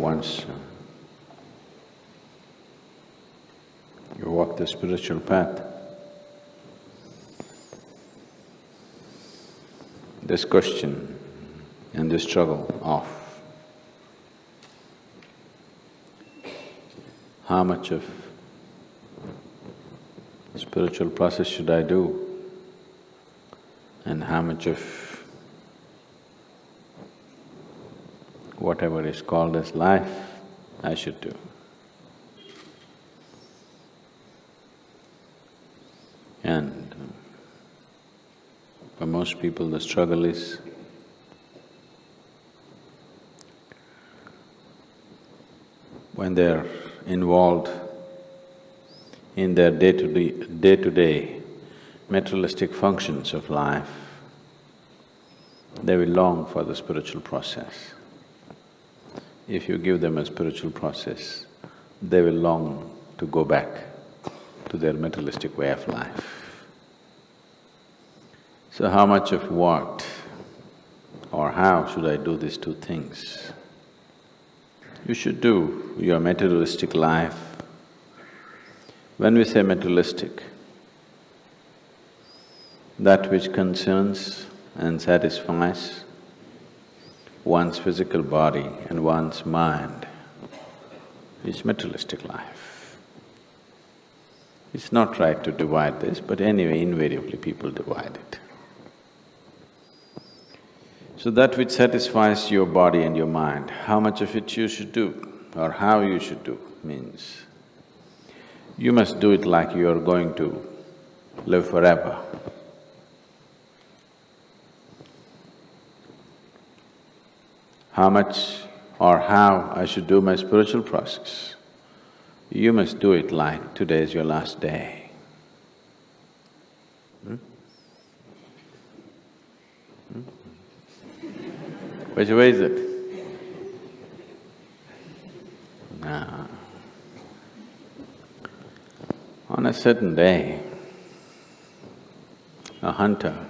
once. You walk the spiritual path, this question and this struggle of how much of spiritual process should I do? And how much of whatever is called as life I should do. And um, for most people the struggle is when they're involved in their day-to-day, day-to-day materialistic functions of life, they will long for the spiritual process. If you give them a spiritual process, they will long to go back to their materialistic way of life. So how much of what or how should I do these two things? You should do your materialistic life. When we say materialistic, that which concerns and satisfies one's physical body and one's mind is materialistic life. It's not right to divide this, but anyway, invariably people divide it. So that which satisfies your body and your mind, how much of it you should do or how you should do means you must do it like you are going to live forever. How much or how I should do my spiritual process, you must do it like today is your last day. Hmm? Hmm? Which way is it? On a certain day, a hunter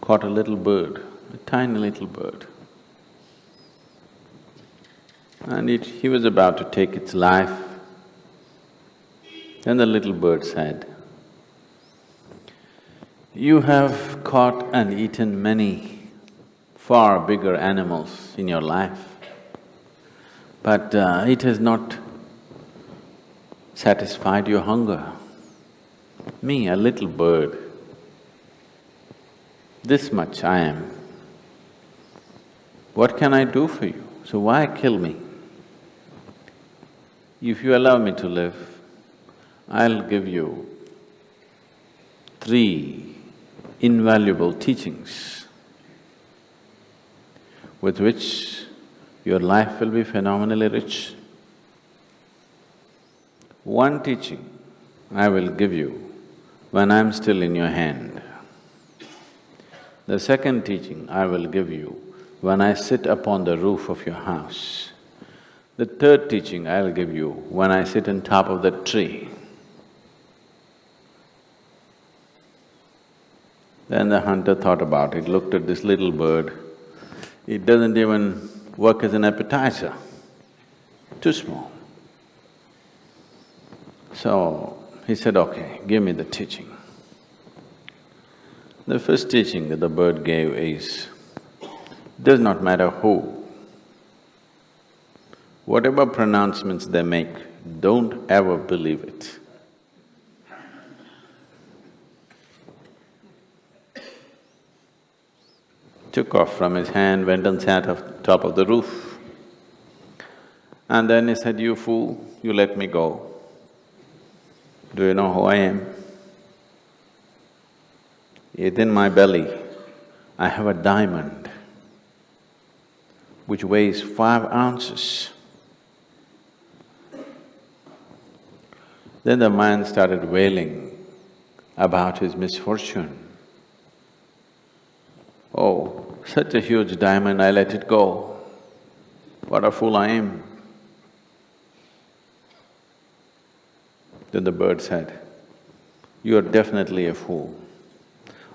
caught a little bird, a tiny little bird and it… he was about to take its life. Then the little bird said, you have caught and eaten many far bigger animals in your life, but uh, it has not satisfied your hunger. Me, a little bird, this much I am. What can I do for you? So why kill me? If you allow me to live, I'll give you three invaluable teachings with which your life will be phenomenally rich. One teaching I will give you when I'm still in your hand. The second teaching I will give you when I sit upon the roof of your house. The third teaching I'll give you when I sit on top of that tree. Then the hunter thought about it, looked at this little bird. It doesn't even work as an appetizer, too small. So he said, okay, give me the teaching. The first teaching that the bird gave is, does not matter who Whatever pronouncements they make, don't ever believe it. Took off from his hand, went and sat on top of the roof. And then he said, you fool, you let me go. Do you know who I am? Within my belly, I have a diamond which weighs five ounces. Then the man started wailing about his misfortune. Oh, such a huge diamond, I let it go. What a fool I am. Then the bird said, you are definitely a fool.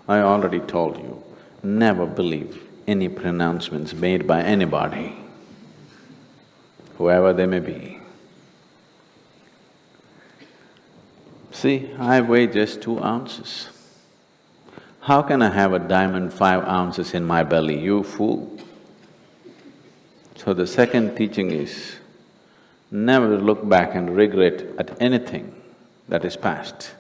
I already told you, never believe any pronouncements made by anybody. whoever they may be. See, I weigh just two ounces. How can I have a diamond five ounces in my belly, you fool? So the second teaching is, never look back and regret at anything that is past.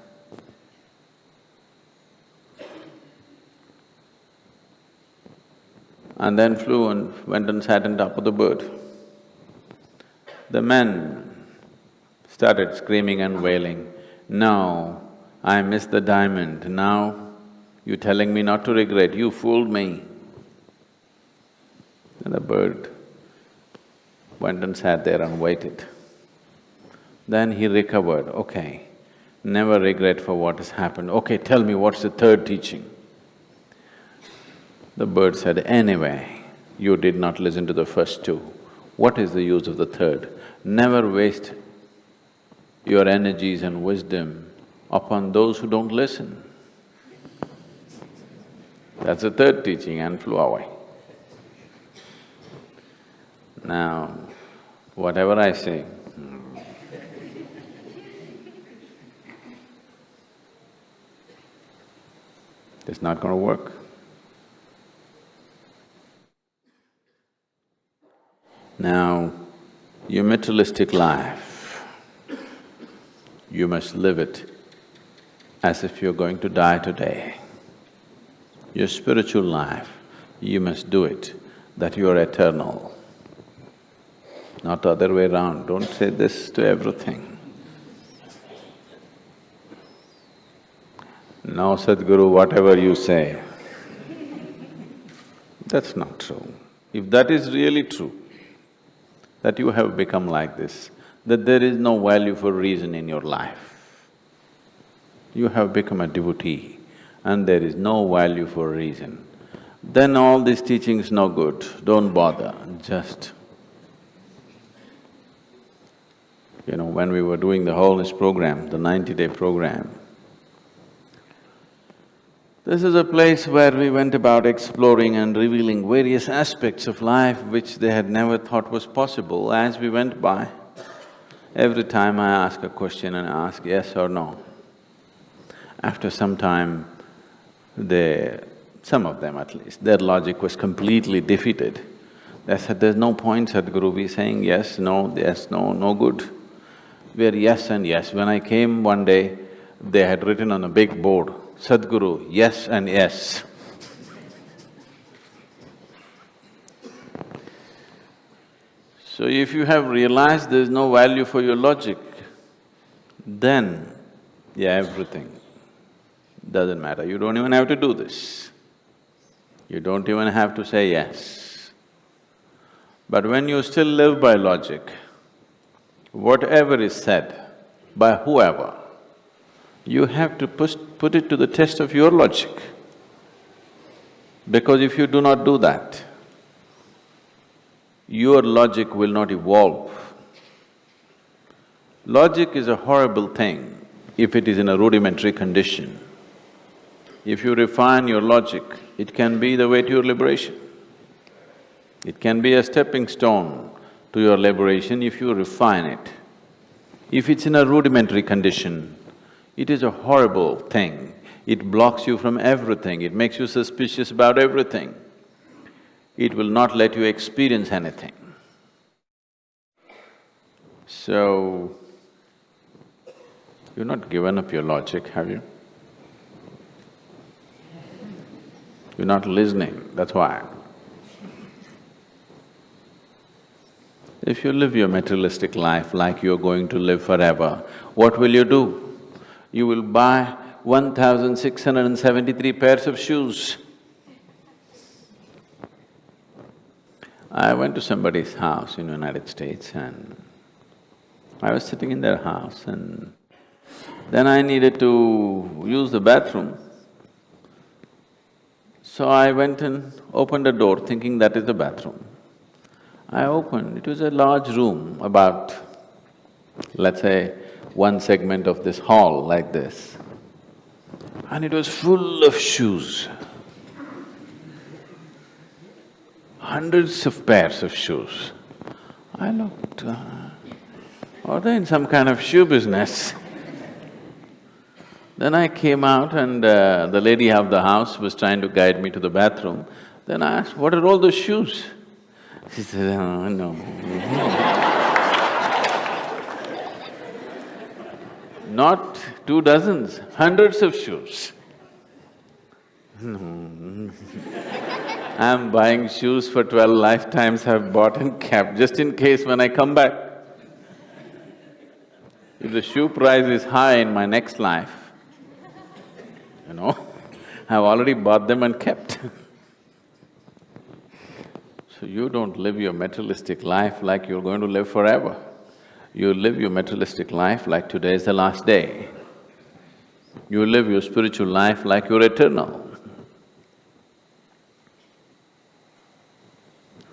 And then flew and went and sat on top of the bird. The men started screaming and wailing, no, I missed the diamond, now you're telling me not to regret, you fooled me. And the bird went and sat there and waited. Then he recovered, okay, never regret for what has happened. Okay, tell me what's the third teaching? The bird said, anyway, you did not listen to the first two. What is the use of the third? Never waste your energies and wisdom upon those who don't listen. That's the third teaching and flew away. Now, whatever I say, hmm, it's not going to work. Now, your materialistic life, you must live it as if you're going to die today. Your spiritual life, you must do it that you are eternal, not the other way around. Don't say this to everything. No, Sadhguru, whatever you say, that's not true. If that is really true, that you have become like this, that there is no value for reason in your life, you have become a devotee and there is no value for reason, then all these teachings no good, don't bother, just… You know, when we were doing the wholeness program, the ninety-day program, this is a place where we went about exploring and revealing various aspects of life which they had never thought was possible. As we went by, every time I ask a question and I ask yes or no. After some time, they… some of them at least, their logic was completely defeated. They said, there's no point, Sadhguru, we saying yes, no, yes, no, no good. We're yes and yes. When I came one day, they had written on a big board, Sadhguru, yes and yes. So if you have realized there's no value for your logic, then, yeah, everything doesn't matter, you don't even have to do this. You don't even have to say yes. But when you still live by logic, whatever is said by whoever, you have to put it to the test of your logic. Because if you do not do that, your logic will not evolve. Logic is a horrible thing if it is in a rudimentary condition. If you refine your logic, it can be the way to your liberation. It can be a stepping stone to your liberation if you refine it. If it's in a rudimentary condition, it is a horrible thing. It blocks you from everything, it makes you suspicious about everything. It will not let you experience anything. So, you've not given up your logic, have you? You're not listening, that's why. If you live your materialistic life like you're going to live forever, what will you do? You will buy one thousand six hundred and seventy-three pairs of shoes. I went to somebody's house in United States and I was sitting in their house and then I needed to use the bathroom. So I went and opened a door thinking that is the bathroom. I opened, it was a large room, about, let's say, one segment of this hall like this. And it was full of shoes. Hundreds of pairs of shoes. I looked, uh, are they in some kind of shoe business? Then I came out and uh, the lady of the house was trying to guide me to the bathroom. Then I asked, what are all those shoes? She said, oh, no. Not two dozens, hundreds of shoes. No. I'm buying shoes for twelve lifetimes I've bought and kept, just in case when I come back. If the shoe price is high in my next life, you know, I've already bought them and kept. so you don't live your materialistic life like you're going to live forever. You live your materialistic life like today is the last day. You live your spiritual life like you're eternal.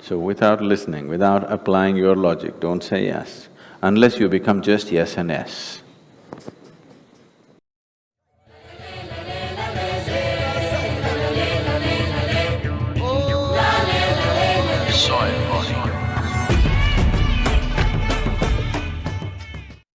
So without listening, without applying your logic, don't say yes, unless you become just yes and yes.